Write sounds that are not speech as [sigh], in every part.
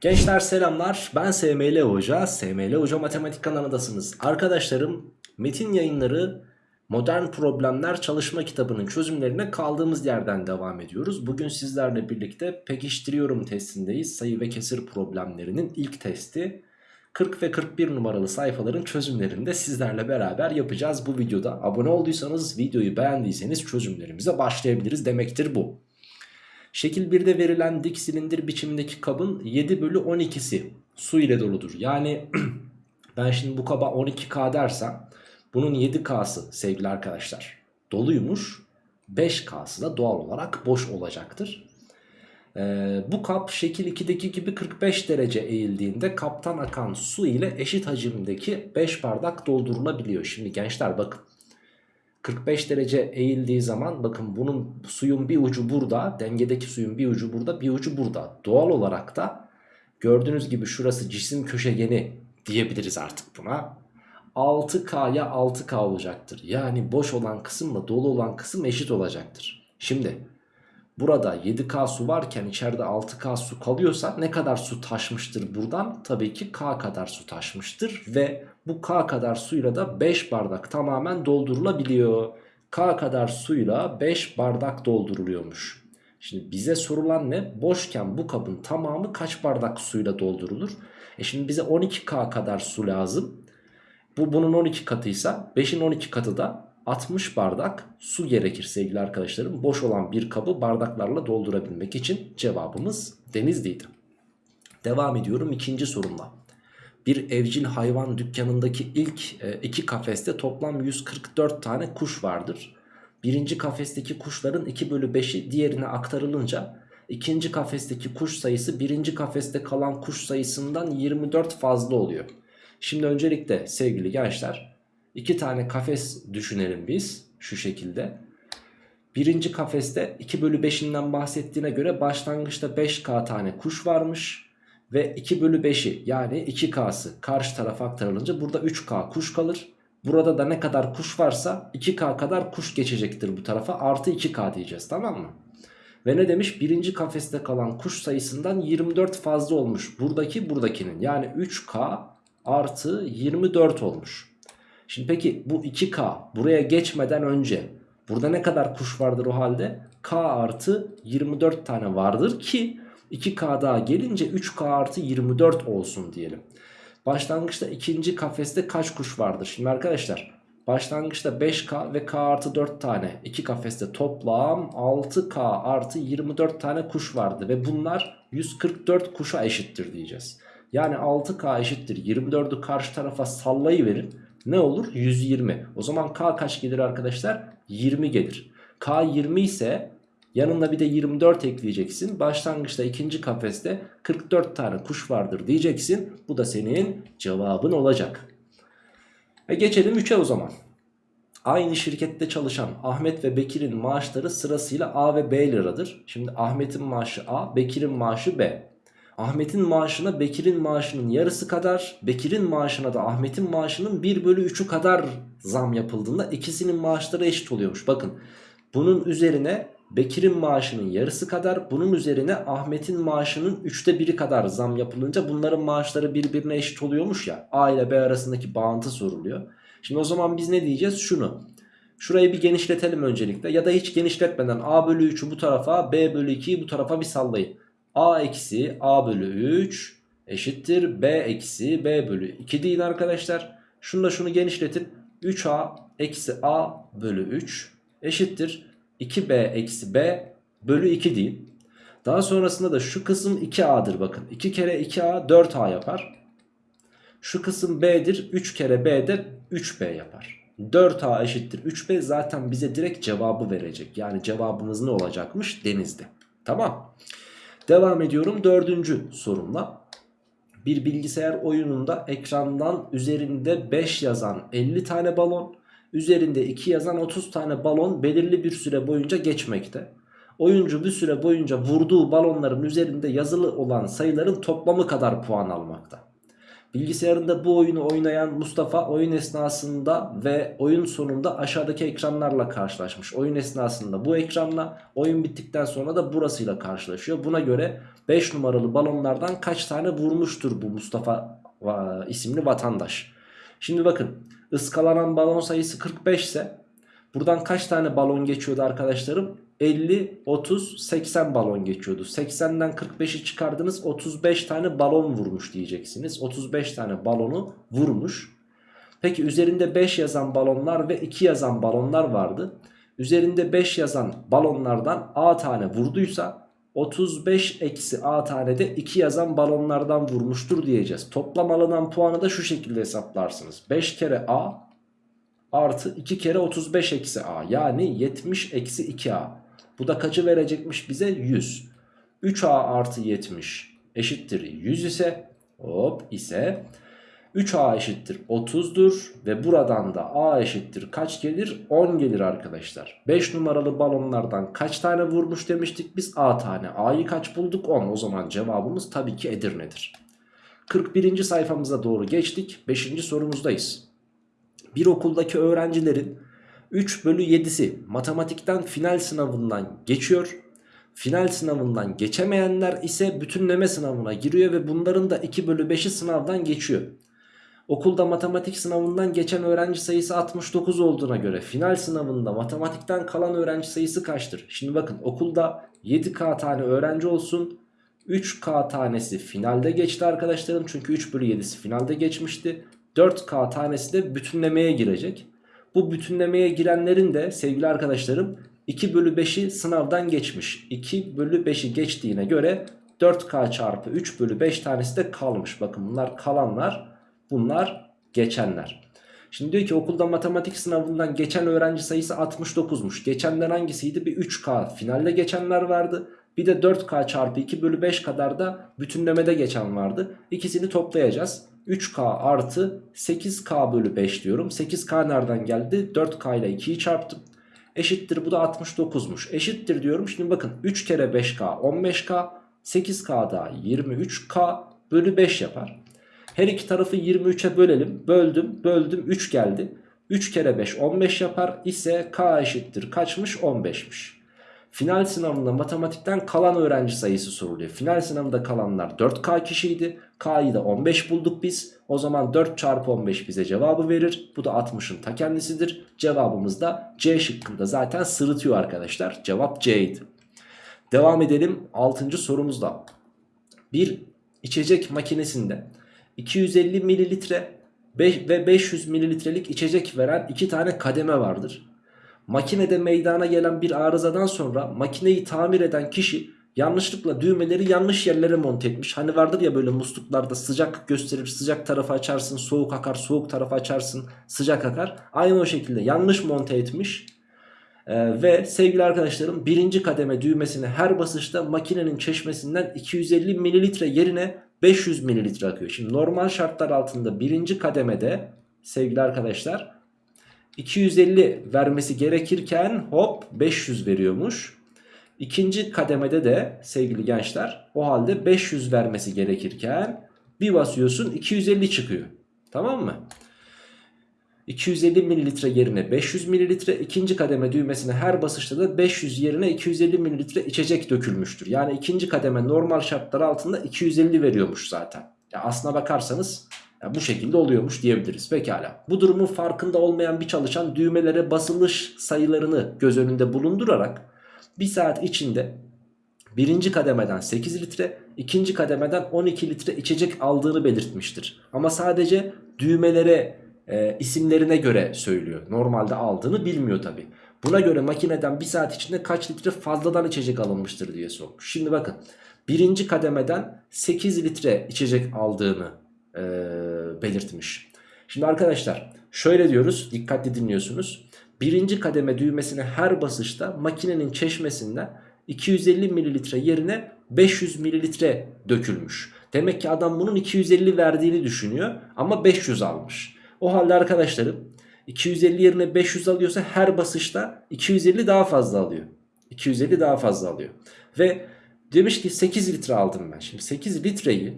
Gençler selamlar ben SML Hoca, SML Hoca Matematik kanalındasınız. Arkadaşlarım Metin Yayınları Modern Problemler Çalışma kitabının çözümlerine kaldığımız yerden devam ediyoruz. Bugün sizlerle birlikte pekiştiriyorum testindeyiz. Sayı ve kesir problemlerinin ilk testi 40 ve 41 numaralı sayfaların çözümlerini de sizlerle beraber yapacağız bu videoda. Abone olduysanız videoyu beğendiyseniz çözümlerimize başlayabiliriz demektir bu. Şekil 1'de verilen dik silindir biçimindeki kabın 7 bölü 12'si su ile doludur. Yani [clears throat] ben şimdi bu kaba 12K dersem bunun 7K'sı sevgili arkadaşlar doluymuş. 5K'sı da doğal olarak boş olacaktır. Ee, bu kap şekil 2'deki gibi 45 derece eğildiğinde kaptan akan su ile eşit hacimdeki 5 bardak doldurulabiliyor. Şimdi gençler bakın 45 derece eğildiği zaman bakın bunun suyun bir ucu burada dengedeki suyun bir ucu burada bir ucu burada. Doğal olarak da gördüğünüz gibi şurası cisim köşegeni diyebiliriz artık buna. 6K'ya 6K olacaktır. Yani boş olan kısımla dolu olan kısım eşit olacaktır. Şimdi burada 7K su varken içeride 6K su kalıyorsa ne kadar su taşmıştır buradan? Tabii ki K kadar su taşmıştır ve bu K kadar suyla da 5 bardak tamamen doldurulabiliyor. K kadar suyla 5 bardak dolduruluyormuş. Şimdi bize sorulan ne? Boşken bu kabın tamamı kaç bardak suyla doldurulur? E şimdi bize 12K kadar su lazım. Bu bunun 12 katıysa 5'in 12 katı da 60 bardak su gerekir sevgili arkadaşlarım. Boş olan bir kabı bardaklarla doldurabilmek için cevabımız Denizli'ydi. Devam ediyorum ikinci sorumla. Bir evcil hayvan dükkanındaki ilk e, iki kafeste toplam 144 tane kuş vardır. Birinci kafesteki kuşların 2 bölü 5'i diğerine aktarılınca ikinci kafesteki kuş sayısı birinci kafeste kalan kuş sayısından 24 fazla oluyor. Şimdi öncelikle sevgili gençler iki tane kafes düşünelim biz şu şekilde. Birinci kafeste 2 bölü 5'inden bahsettiğine göre başlangıçta 5k tane kuş varmış. Ve 2 bölü 5'i yani 2k'sı karşı tarafa aktarılınca burada 3k kuş kalır. Burada da ne kadar kuş varsa 2k kadar kuş geçecektir bu tarafa artı 2k diyeceğiz tamam mı? Ve ne demiş? Birinci kafeste kalan kuş sayısından 24 fazla olmuş. Buradaki buradakinin yani 3k artı 24 olmuş. Şimdi peki bu 2k buraya geçmeden önce burada ne kadar kuş vardır o halde? k artı 24 tane vardır ki 2k daha gelince 3k artı 24 olsun diyelim. Başlangıçta ikinci kafeste kaç kuş vardır? Şimdi arkadaşlar başlangıçta 5k ve k artı 4 tane iki kafeste toplam 6k artı 24 tane kuş vardı. Ve bunlar 144 kuşa eşittir diyeceğiz. Yani 6k eşittir 24'ü karşı tarafa sallayıverin. Ne olur? 120. O zaman k kaç gelir arkadaşlar? 20 gelir. K 20 ise yanına bir de 24 ekleyeceksin. Başlangıçta ikinci kafeste 44 tane kuş vardır diyeceksin. Bu da senin cevabın olacak. Ve geçelim 3'e o zaman. Aynı şirkette çalışan Ahmet ve Bekir'in maaşları sırasıyla A ve B liradır. Şimdi Ahmet'in maaşı A, Bekir'in maaşı B. Ahmet'in maaşına Bekir'in maaşının yarısı kadar Bekir'in maaşına da Ahmet'in maaşının 1 bölü 3'ü kadar zam yapıldığında ikisinin maaşları eşit oluyormuş. Bakın bunun üzerine Bekir'in maaşının yarısı kadar bunun üzerine Ahmet'in maaşının 3'te 1'i kadar zam yapılınca bunların maaşları birbirine eşit oluyormuş ya. A ile B arasındaki bağıntı soruluyor. Şimdi o zaman biz ne diyeceğiz? Şunu. Şurayı bir genişletelim öncelikle ya da hiç genişletmeden A bölü 3'ü bu tarafa B bölü 2'yi bu tarafa bir sallayın. A eksi A bölü 3 eşittir B eksi B bölü 2 değil arkadaşlar. Şunu da şunu genişletin. 3A eksi A bölü 3 eşittir 2B eksi B bölü 2 değil. Daha sonrasında da şu kısım 2A'dır bakın. 2 kere 2A 4A yapar. Şu kısım B'dir. 3 kere B de 3B yapar. 4A eşittir 3B zaten bize direkt cevabı verecek. Yani cevabımız ne olacakmış? Denizde. Tamam. Devam ediyorum dördüncü sorumla. Bir bilgisayar oyununda ekrandan üzerinde 5 yazan 50 tane balon, üzerinde 2 yazan 30 tane balon belirli bir süre boyunca geçmekte. Oyuncu bir süre boyunca vurduğu balonların üzerinde yazılı olan sayıların toplamı kadar puan almakta. Bilgisayarında bu oyunu oynayan Mustafa oyun esnasında ve oyun sonunda aşağıdaki ekranlarla karşılaşmış. Oyun esnasında bu ekranla, oyun bittikten sonra da burasıyla karşılaşıyor. Buna göre 5 numaralı balonlardan kaç tane vurmuştur bu Mustafa isimli vatandaş. Şimdi bakın ıskalanan balon sayısı 45 ise buradan kaç tane balon geçiyordu arkadaşlarım? 50, 30, 80 balon geçiyordu. 80'den 45'i çıkardınız 35 tane balon vurmuş diyeceksiniz. 35 tane balonu vurmuş. Peki üzerinde 5 yazan balonlar ve 2 yazan balonlar vardı. Üzerinde 5 yazan balonlardan A tane vurduysa 35 eksi A tane de 2 yazan balonlardan vurmuştur diyeceğiz. Toplam alınan puanı da şu şekilde hesaplarsınız. 5 kere A artı 2 kere 35 eksi A yani 70 eksi 2A. Bu da kaçı verecekmiş bize? 100. 3A artı 70 eşittir 100 ise hop ise 3A eşittir 30'dur ve buradan da A eşittir kaç gelir? 10 gelir arkadaşlar. 5 numaralı balonlardan kaç tane vurmuş demiştik biz? A tane. A'yı kaç bulduk? 10. O zaman cevabımız tabii ki Edirne'dir. 41. sayfamıza doğru geçtik. 5. sorumuzdayız. Bir okuldaki öğrencilerin 3 bölü 7'si matematikten final sınavından geçiyor. Final sınavından geçemeyenler ise bütünleme sınavına giriyor ve bunların da 2 bölü 5'i sınavdan geçiyor. Okulda matematik sınavından geçen öğrenci sayısı 69 olduğuna göre final sınavında matematikten kalan öğrenci sayısı kaçtır? Şimdi bakın okulda 7K tane öğrenci olsun. 3K tanesi finalde geçti arkadaşlarım. Çünkü 3 bölü 7'si finalde geçmişti. 4K tanesi de bütünlemeye girecek. Bu bütünlemeye girenlerin de sevgili arkadaşlarım 2 bölü 5'i sınavdan geçmiş. 2 bölü 5'i geçtiğine göre 4K çarpı 3 bölü 5 tanesi de kalmış. Bakın bunlar kalanlar bunlar geçenler. Şimdi diyor ki okulda matematik sınavından geçen öğrenci sayısı 69'muş. Geçenden hangisiydi? Bir 3K finalde geçenler vardı. Bir de 4K çarpı 2 bölü 5 kadar da bütünlemede geçen vardı. İkisini toplayacağız. 3K artı 8K bölü 5 diyorum. 8K nereden geldi? 4K ile 2'yi çarptım. Eşittir bu da 69'muş. Eşittir diyorum. Şimdi bakın 3 kere 5K 15K. 8K da 23K bölü 5 yapar. Her iki tarafı 23'e bölelim. Böldüm böldüm 3 geldi. 3 kere 5 15 yapar ise K eşittir kaçmış 15'miş. Final sınavında matematikten kalan öğrenci sayısı soruluyor. Final sınavında kalanlar 4K kişiydi. K'yı da 15 bulduk biz. O zaman 4 çarpı 15 bize cevabı verir. Bu da 60'ın ta kendisidir. Cevabımız da C şıkkında zaten sırıtıyor arkadaşlar. Cevap C'ydi. Devam edelim 6. sorumuzda. Bir içecek makinesinde 250 mililitre ve 500 mililitrelik içecek veren iki tane kademe vardır. Makinede meydana gelen bir arızadan sonra makineyi tamir eden kişi yanlışlıkla düğmeleri yanlış yerlere monte etmiş. Hani vardır ya böyle musluklarda sıcak gösterir sıcak tarafı açarsın soğuk akar soğuk tarafı açarsın sıcak akar. Aynı o şekilde yanlış monte etmiş. Ee, ve sevgili arkadaşlarım birinci kademe düğmesine her basışta makinenin çeşmesinden 250 mililitre yerine 500 mililitre akıyor. Şimdi normal şartlar altında birinci kademede sevgili arkadaşlar 250 vermesi gerekirken hop 500 veriyormuş. İkinci kademede de sevgili gençler o halde 500 vermesi gerekirken bir basıyorsun 250 çıkıyor. Tamam mı? 250 mililitre yerine 500 mililitre ikinci kademe düğmesine her basışta da 500 yerine 250 mililitre içecek dökülmüştür. Yani ikinci kademe normal şartlar altında 250 veriyormuş zaten. Ya aslına bakarsanız ya bu şekilde oluyormuş diyebiliriz. Pekala. Bu durumun farkında olmayan bir çalışan düğmelere basılış sayılarını göz önünde bulundurarak bir saat içinde birinci kademeden 8 litre, ikinci kademeden 12 litre içecek aldığını belirtmiştir. Ama sadece düğmelere e, isimlerine göre söylüyor. Normalde aldığını bilmiyor tabi. Buna göre makineden bir saat içinde kaç litre fazladan içecek alınmıştır diye sormuş. Şimdi bakın birinci kademeden 8 litre içecek aldığını e, belirtmiş. Şimdi arkadaşlar şöyle diyoruz dikkatli dinliyorsunuz. Birinci kademe düğmesine her basışta makinenin çeşmesinden 250 mililitre yerine 500 mililitre dökülmüş. Demek ki adam bunun 250 verdiğini düşünüyor ama 500 almış. O halde arkadaşlarım 250 yerine 500 alıyorsa her basışta 250 daha fazla alıyor. 250 daha fazla alıyor. Ve demiş ki 8 litre aldım ben. Şimdi 8 litreyi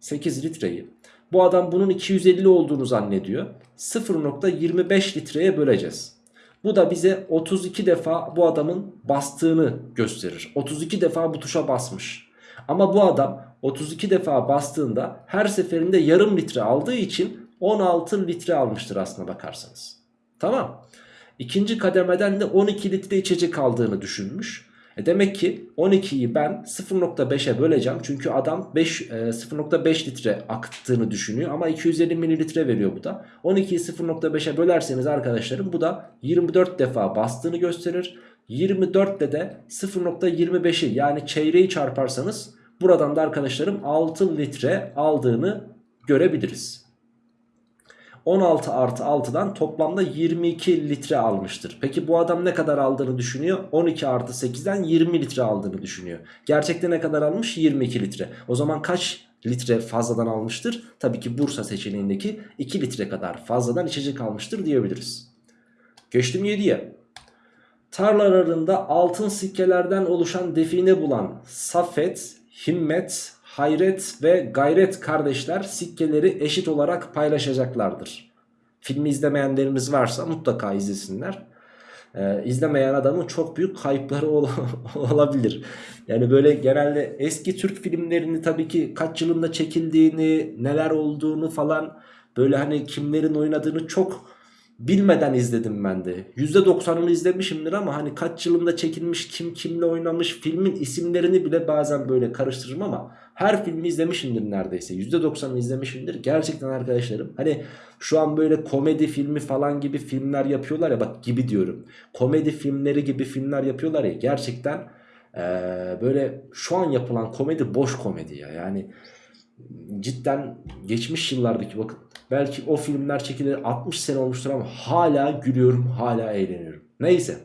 8 litreyi Bu adam bunun 250 olduğunu zannediyor. 0.25 litreye böleceğiz. Bu da bize 32 defa bu adamın bastığını gösterir. 32 defa bu tuşa basmış. Ama bu adam 32 defa bastığında her seferinde yarım litre aldığı için 16 litre almıştır aslına bakarsanız. Tamam. İkinci kademeden de 12 litre içecek aldığını düşünmüş. E demek ki 12'yi ben 0.5'e böleceğim. Çünkü adam 5 e, 0.5 litre akıttığını düşünüyor ama 250 mililitre veriyor bu da. 12'yi 0.5'e bölerseniz arkadaşlarım bu da 24 defa bastığını gösterir. 24 ile de 0.25'i yani çeyreği çarparsanız buradan da arkadaşlarım 6 litre aldığını görebiliriz. 16 artı 6'dan toplamda 22 litre almıştır. Peki bu adam ne kadar aldığını düşünüyor? 12 artı 8'den 20 litre aldığını düşünüyor. Gerçekte ne kadar almış? 22 litre. O zaman kaç litre fazladan almıştır? Tabii ki Bursa seçeneğindeki 2 litre kadar fazladan içecek almıştır diyebiliriz. Geçtim 7'ye. Tarlalarında altın sikkelerden oluşan define bulan Safet, Himmet, Hayret ve Gayret kardeşler sikkeleri eşit olarak paylaşacaklardır. Filmi izlemeyenlerimiz varsa mutlaka izlesinler. Ee, izlemeyen adamın çok büyük kayıpları ol [laughs] olabilir. Yani böyle genelde eski Türk filmlerini tabii ki kaç yılında çekildiğini, neler olduğunu falan böyle hani kimlerin oynadığını çok bilmeden izledim ben de. %90'ını izlemişimdir ama hani kaç yılında çekilmiş, kim kimle oynamış, filmin isimlerini bile bazen böyle karıştırırım ama her filmi izlemişimdir neredeyse. %90'ını izlemişimdir. Gerçekten arkadaşlarım hani şu an böyle komedi filmi falan gibi filmler yapıyorlar ya bak gibi diyorum. Komedi filmleri gibi filmler yapıyorlar ya gerçekten ee, böyle şu an yapılan komedi boş komedi ya. Yani cidden geçmiş yıllardaki bakın belki o filmler çekilir 60 sene olmuştur ama hala gülüyorum hala eğleniyorum. Neyse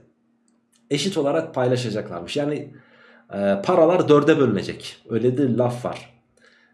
eşit olarak paylaşacaklarmış. Yani e, paralar dörde bölünecek. Öyle de laf var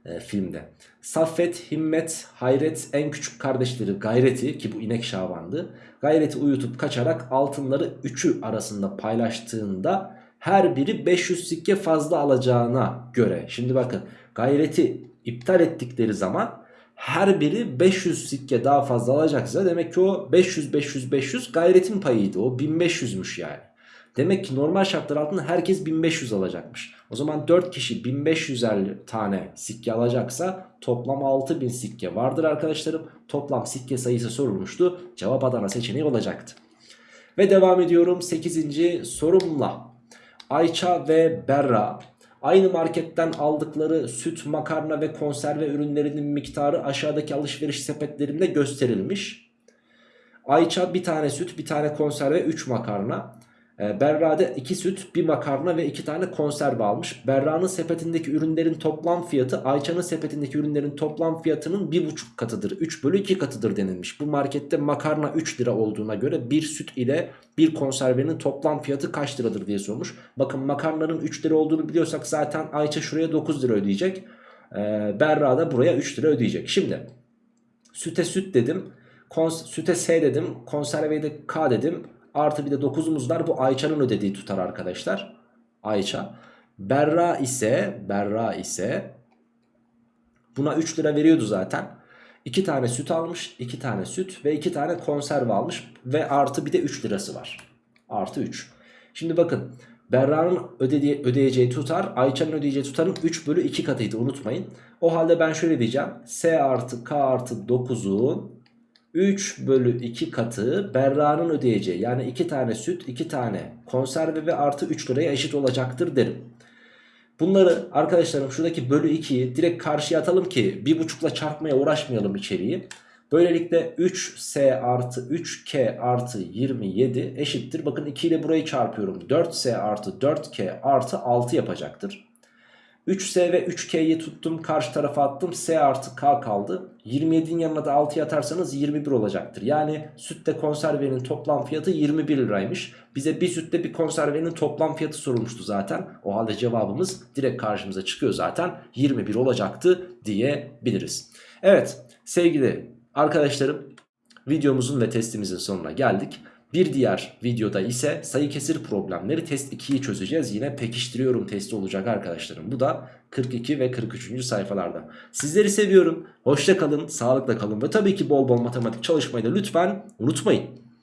e, filmde. Saffet, Himmet, Hayret en küçük kardeşleri Gayret'i ki bu inek şabandı. Gayret'i uyutup kaçarak altınları üçü arasında paylaştığında her biri 500 sikke fazla alacağına göre. Şimdi bakın Gayret'i iptal ettikleri zaman her biri 500 sikke daha fazla alacaksa demek ki o 500 500 500 gayretin payıydı. O 1500'müş yani. Demek ki normal şartlar altında herkes 1500 alacakmış. O zaman 4 kişi 1500 tane sikke alacaksa toplam 6000 sikke vardır arkadaşlarım. Toplam sikke sayısı sorulmuştu. Cevap Adana seçeneği olacaktı. Ve devam ediyorum 8. sorumla. Ayça ve Berra Aynı marketten aldıkları süt, makarna ve konserve ürünlerinin miktarı aşağıdaki alışveriş sepetlerinde gösterilmiş. Ayça bir tane süt, bir tane konserve, 3 makarna. E, Berra'da 2 süt, 1 makarna ve 2 tane konserve almış. Berra'nın sepetindeki ürünlerin toplam fiyatı Ayça'nın sepetindeki ürünlerin toplam fiyatının 1,5 katıdır. 3 bölü 2 katıdır denilmiş. Bu markette makarna 3 lira olduğuna göre bir süt ile bir konservenin toplam fiyatı kaç liradır diye sormuş. Bakın makarnanın 3 lira olduğunu biliyorsak zaten Ayça şuraya 9 lira ödeyecek. E, Berra da buraya 3 lira ödeyecek. Şimdi süte süt dedim. Süte S dedim. Konserveye de K dedim. Artı bir de 9'umuz var. Bu Ayça'nın ödediği tutar arkadaşlar. Ayça. Berra ise Berra ise buna 3 lira veriyordu zaten. 2 tane süt almış. 2 tane süt ve 2 tane konserve almış. Ve artı bir de 3 lirası var. Artı 3. Şimdi bakın. Berra'nın ödeyeceği tutar Ayça'nın ödeyeceği tutarın 3 bölü 2 katıydı unutmayın. O halde ben şöyle diyeceğim. S artı K artı 9'un 3 bölü 2 katı Berra'nın ödeyeceği yani 2 tane süt 2 tane konserve ve artı 3 liraya eşit olacaktır derim. Bunları arkadaşlarım şuradaki bölü 2'yi direkt karşıya atalım ki 1.5'la çarpmaya uğraşmayalım içeriği. Böylelikle 3S artı 3K artı 27 eşittir. Bakın 2 ile burayı çarpıyorum. 4S artı 4K artı 6 yapacaktır. 3S ve 3K'yi tuttum karşı tarafa attım. S artı K kaldı. 27'in yanına da 6'yı atarsanız 21 olacaktır. Yani sütte konservenin toplam fiyatı 21 liraymış. Bize bir sütte bir konservenin toplam fiyatı sorulmuştu zaten. O halde cevabımız direkt karşımıza çıkıyor zaten. 21 olacaktı diyebiliriz. Evet sevgili arkadaşlarım videomuzun ve testimizin sonuna geldik Bir diğer videoda ise sayı kesir problemleri test 2'yi çözeceğiz. Yine pekiştiriyorum testi olacak arkadaşlarım. Bu da 42 ve 43. sayfalarda. Sizleri seviyorum. Hoşça kalın, sağlıkla kalın ve tabii ki bol bol matematik çalışmayı da lütfen unutmayın.